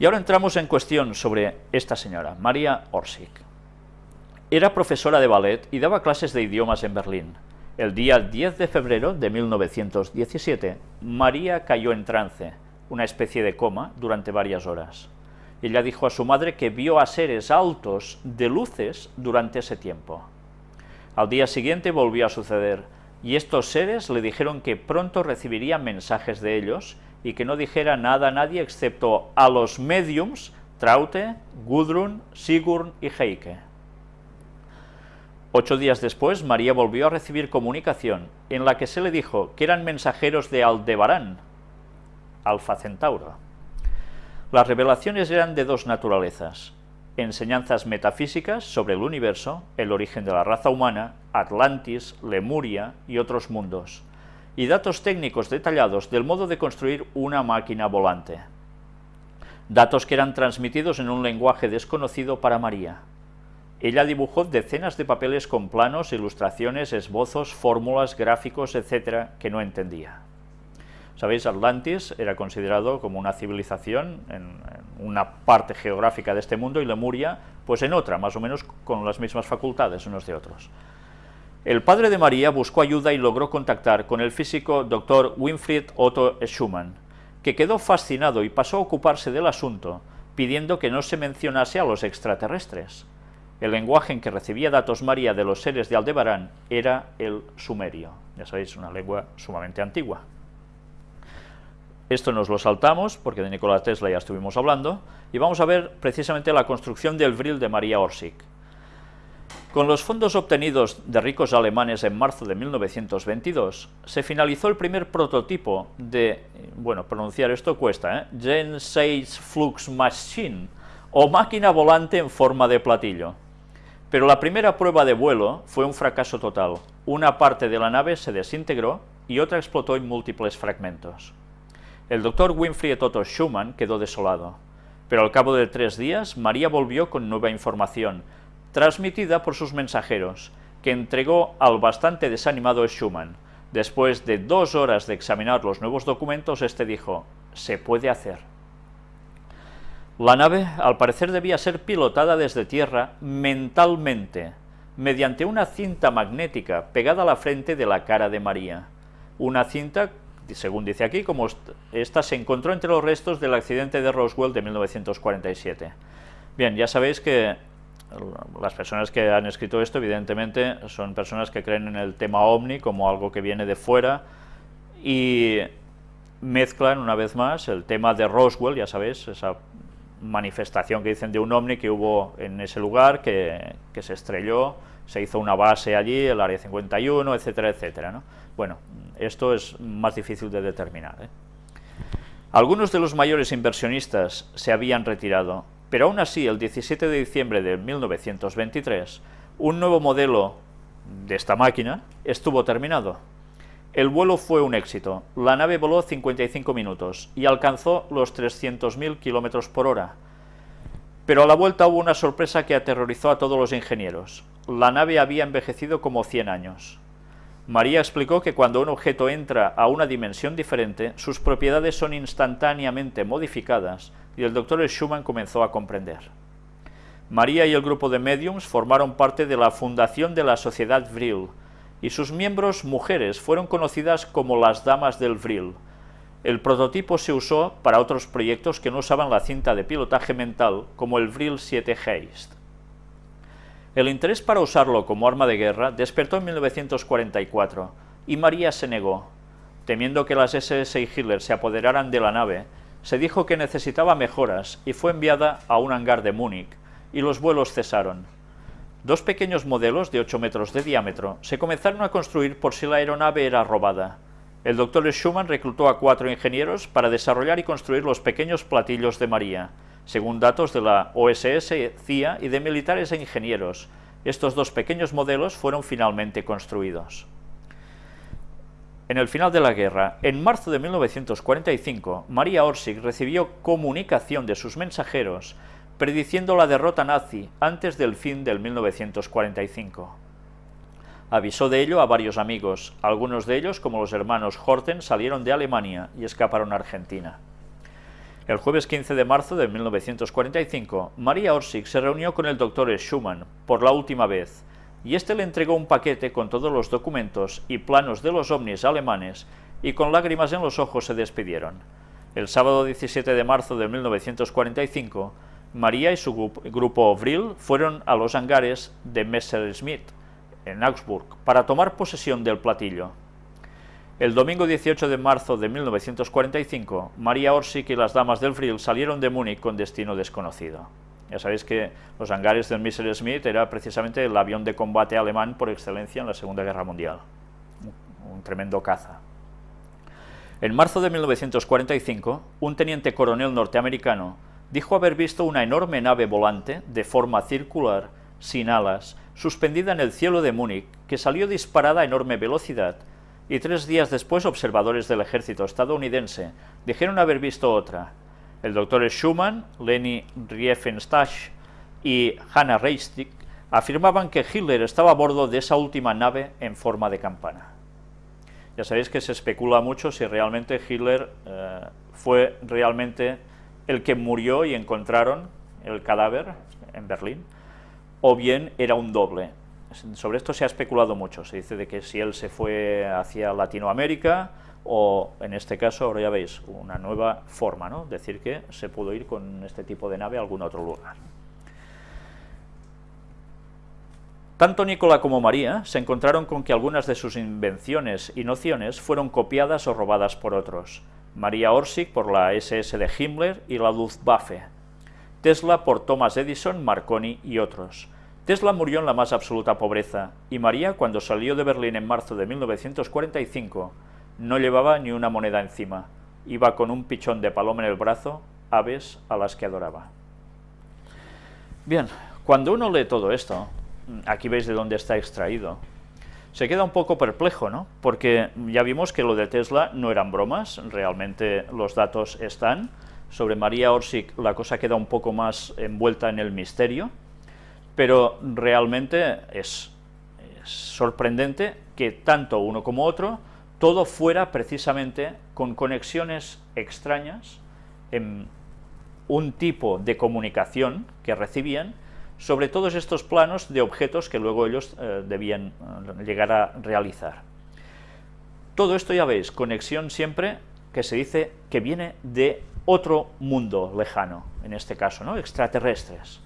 Y ahora entramos en cuestión sobre esta señora, María Orsic. Era profesora de ballet y daba clases de idiomas en Berlín. El día 10 de febrero de 1917, María cayó en trance, una especie de coma, durante varias horas. Ella dijo a su madre que vio a seres altos de luces durante ese tiempo. Al día siguiente volvió a suceder, y estos seres le dijeron que pronto recibiría mensajes de ellos y que no dijera nada a nadie excepto a los mediums Traute, Gudrun, Sigurd y Heike. Ocho días después, María volvió a recibir comunicación en la que se le dijo que eran mensajeros de Aldebarán, Alfa Centauro. Las revelaciones eran de dos naturalezas, enseñanzas metafísicas sobre el universo, el origen de la raza humana, Atlantis, Lemuria y otros mundos, y datos técnicos detallados del modo de construir una máquina volante. Datos que eran transmitidos en un lenguaje desconocido para María. Ella dibujó decenas de papeles con planos, ilustraciones, esbozos, fórmulas, gráficos, etc., que no entendía. Sabéis, Atlantis era considerado como una civilización en, una parte geográfica de este mundo y Lemuria, pues en otra, más o menos con las mismas facultades unos de otros. El padre de María buscó ayuda y logró contactar con el físico Dr. Winfried Otto Schumann, que quedó fascinado y pasó a ocuparse del asunto, pidiendo que no se mencionase a los extraterrestres. El lenguaje en que recibía datos María de los seres de Aldebarán era el sumerio, ya sabéis, una lengua sumamente antigua. Esto nos lo saltamos, porque de Nikola Tesla ya estuvimos hablando, y vamos a ver precisamente la construcción del Vril de María Orsic. Con los fondos obtenidos de ricos alemanes en marzo de 1922, se finalizó el primer prototipo de, bueno, pronunciar esto cuesta, ¿eh? Gen 6 Flux Machine, o máquina volante en forma de platillo. Pero la primera prueba de vuelo fue un fracaso total. Una parte de la nave se desintegró y otra explotó en múltiples fragmentos. El doctor Winfried Otto Schumann quedó desolado, pero al cabo de tres días María volvió con nueva información, transmitida por sus mensajeros, que entregó al bastante desanimado Schumann. Después de dos horas de examinar los nuevos documentos, este dijo, se puede hacer. La nave, al parecer, debía ser pilotada desde tierra mentalmente, mediante una cinta magnética pegada a la frente de la cara de María. Una cinta según dice aquí, como esta se encontró entre los restos del accidente de Roswell de 1947. Bien, ya sabéis que las personas que han escrito esto, evidentemente, son personas que creen en el tema OVNI como algo que viene de fuera y mezclan una vez más el tema de Roswell, ya sabéis, esa manifestación que dicen de un OVNI que hubo en ese lugar, que, que se estrelló, se hizo una base allí, el Área 51, etcétera, etcétera. ¿no? Bueno, esto es más difícil de determinar. ¿eh? Algunos de los mayores inversionistas se habían retirado, pero aún así, el 17 de diciembre de 1923, un nuevo modelo de esta máquina estuvo terminado. El vuelo fue un éxito, la nave voló 55 minutos y alcanzó los 300.000 kilómetros por hora. Pero a la vuelta hubo una sorpresa que aterrorizó a todos los ingenieros. La nave había envejecido como 100 años. María explicó que cuando un objeto entra a una dimensión diferente, sus propiedades son instantáneamente modificadas, y el doctor Schumann comenzó a comprender. María y el grupo de mediums formaron parte de la fundación de la Sociedad Vril, y sus miembros mujeres fueron conocidas como las Damas del Vril. El prototipo se usó para otros proyectos que no usaban la cinta de pilotaje mental, como el Vril 7 Heist. El interés para usarlo como arma de guerra despertó en 1944 y María se negó. Temiendo que las SS y Hitler se apoderaran de la nave, se dijo que necesitaba mejoras y fue enviada a un hangar de Múnich, y los vuelos cesaron. Dos pequeños modelos de 8 metros de diámetro se comenzaron a construir por si la aeronave era robada. El doctor Schumann reclutó a cuatro ingenieros para desarrollar y construir los pequeños platillos de María, según datos de la OSS, CIA y de militares e ingenieros. Estos dos pequeños modelos fueron finalmente construidos. En el final de la guerra, en marzo de 1945, María Orsic recibió comunicación de sus mensajeros prediciendo la derrota nazi antes del fin del 1945. Avisó de ello a varios amigos, algunos de ellos, como los hermanos Horten, salieron de Alemania y escaparon a Argentina. El jueves 15 de marzo de 1945, María Orsic se reunió con el doctor Schumann por la última vez, y este le entregó un paquete con todos los documentos y planos de los ovnis alemanes, y con lágrimas en los ojos se despidieron. El sábado 17 de marzo de 1945, María y su grupo Vril fueron a los hangares de Messerschmitt, en Augsburg, para tomar posesión del platillo. El domingo 18 de marzo de 1945, María Orsic y las damas del Vril salieron de Múnich con destino desconocido. Ya sabéis que los hangares del Messerschmitt era precisamente el avión de combate alemán por excelencia en la Segunda Guerra Mundial. Un tremendo caza. En marzo de 1945, un teniente coronel norteamericano dijo haber visto una enorme nave volante de forma circular, sin alas, suspendida en el cielo de Múnich, que salió disparada a enorme velocidad y tres días después observadores del ejército estadounidense dijeron haber visto otra. El doctor Schumann, Leni Riefenstahl y Hannah Reistig afirmaban que Hitler estaba a bordo de esa última nave en forma de campana. Ya sabéis que se especula mucho si realmente Hitler eh, fue realmente el que murió y encontraron el cadáver en Berlín, o bien era un doble. Sobre esto se ha especulado mucho, se dice de que si él se fue hacia Latinoamérica o en este caso, ahora ya veis, una nueva forma, ¿no? decir que se pudo ir con este tipo de nave a algún otro lugar. Tanto Nicola como María se encontraron con que algunas de sus invenciones y nociones fueron copiadas o robadas por otros. María Orsic por la SS de Himmler y la Luftwaffe, Tesla por Thomas Edison, Marconi y otros. Tesla murió en la más absoluta pobreza, y María, cuando salió de Berlín en marzo de 1945, no llevaba ni una moneda encima, iba con un pichón de paloma en el brazo, aves a las que adoraba. Bien, cuando uno lee todo esto, aquí veis de dónde está extraído, se queda un poco perplejo, ¿no? Porque ya vimos que lo de Tesla no eran bromas, realmente los datos están, sobre María Orsic la cosa queda un poco más envuelta en el misterio, pero realmente es, sorprendente que tanto uno como otro, todo fuera precisamente con conexiones extrañas en un tipo de comunicación que recibían sobre todos estos planos de objetos que luego ellos eh, debían eh, llegar a realizar. Todo esto ya veis, conexión siempre que se dice que viene de otro mundo lejano, en este caso, ¿no? extraterrestres